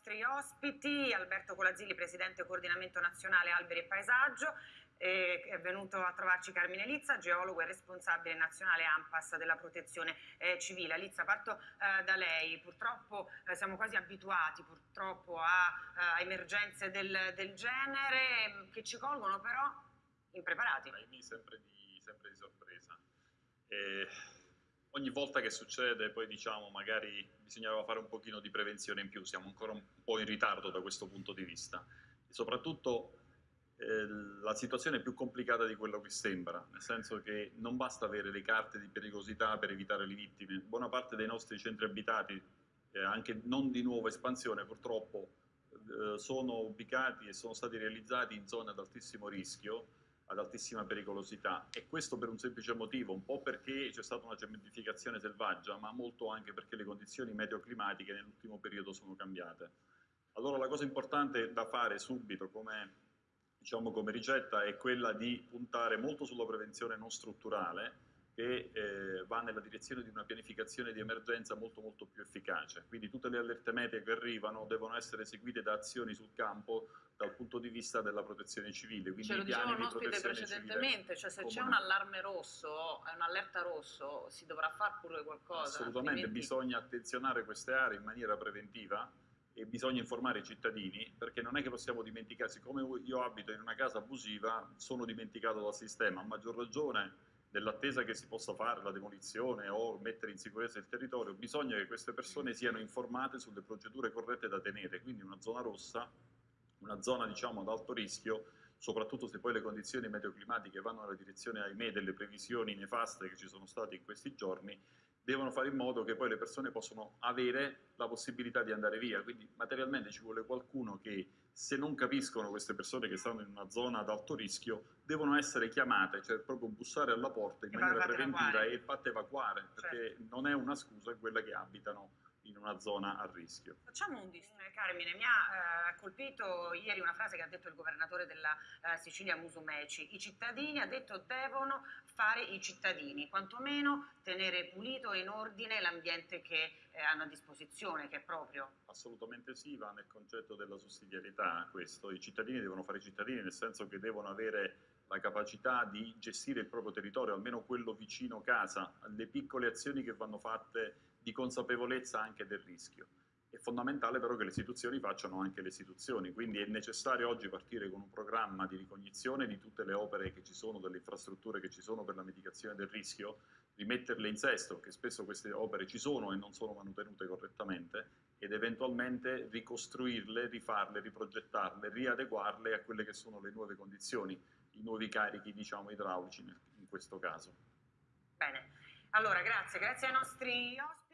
nostri ospiti, Alberto Colazzilli, Presidente Coordinamento Nazionale Alberi e Paesaggio, eh, è venuto a trovarci Carmine Lizza, geologo e responsabile nazionale AMPAS della protezione eh, civile. Lizza, parto eh, da lei, purtroppo eh, siamo quasi abituati purtroppo a, a emergenze del, del, genere che ci colgono però impreparati. Sempre di, sempre di sorpresa. Ogni volta che succede poi diciamo magari bisognava fare un pochino di prevenzione in più, siamo ancora un po' in ritardo da questo punto di vista. E soprattutto eh, la situazione è più complicata di quello che sembra, nel senso che non basta avere le carte di pericolosità per evitare le vittime. Buona parte dei nostri centri abitati, eh, anche non di nuova espansione purtroppo, eh, sono ubicati e sono stati realizzati in zone ad altissimo rischio, ad altissima pericolosità e questo per un semplice motivo, un po' perché c'è stata una cementificazione selvaggia, ma molto anche perché le condizioni meteoclimatiche nell'ultimo periodo sono cambiate. Allora la cosa importante da fare subito come diciamo come ricetta è quella di puntare molto sulla prevenzione non strutturale che eh, va nella direzione di una pianificazione di emergenza molto molto più efficace. Quindi tutte le allerte meteo che arrivano devono essere seguite da azioni sul campo dal punto di vista della protezione civile. Quindi Ce lo diceva un ospite precedentemente, cioè se c'è un allarme rosso, un'allerta rosso, si dovrà fare pure qualcosa. Assolutamente, altrimenti... bisogna attenzionare queste aree in maniera preventiva e bisogna informare i cittadini perché non è che possiamo dimenticare, siccome io abito in una casa abusiva sono dimenticato dal sistema, a maggior ragione nell'attesa che si possa fare la demolizione o mettere in sicurezza il territorio, bisogna che queste persone siano informate sulle procedure corrette da tenere, quindi una zona rossa, una zona diciamo ad alto rischio, soprattutto se poi le condizioni meteoclimatiche vanno nella direzione, ahimè, delle previsioni nefaste che ci sono state in questi giorni, devono fare in modo che poi le persone possano avere la possibilità di andare via, quindi materialmente ci vuole qualcuno che se non capiscono queste persone che stanno in una zona ad alto rischio devono essere chiamate, cioè proprio bussare alla porta in maniera preventiva e fatte evacuare, perché certo. non è una scusa quella che abitano in una zona a rischio. Facciamo un distinguo, Carmine, mi ha eh, colpito ieri una frase che ha detto il governatore della eh, Sicilia Musumeci, i cittadini, ha detto, devono fare i cittadini, quantomeno tenere pulito e in ordine l'ambiente che eh, hanno a disposizione, che è proprio. Assolutamente sì, va nel concetto della sussidiarietà questo, i cittadini devono fare i cittadini nel senso che devono avere la capacità di gestire il proprio territorio, almeno quello vicino casa, le piccole azioni che vanno fatte di consapevolezza anche del rischio. È fondamentale però che le istituzioni facciano anche le istituzioni, quindi è necessario oggi partire con un programma di ricognizione di tutte le opere che ci sono, delle infrastrutture che ci sono per la mitigazione del rischio, rimetterle in sesto, che spesso queste opere ci sono e non sono manutenute correttamente, ed eventualmente ricostruirle, rifarle, riprogettarle, riadeguarle a quelle che sono le nuove condizioni, i nuovi carichi diciamo idraulici in questo caso. Bene, allora grazie, grazie ai nostri ospiti.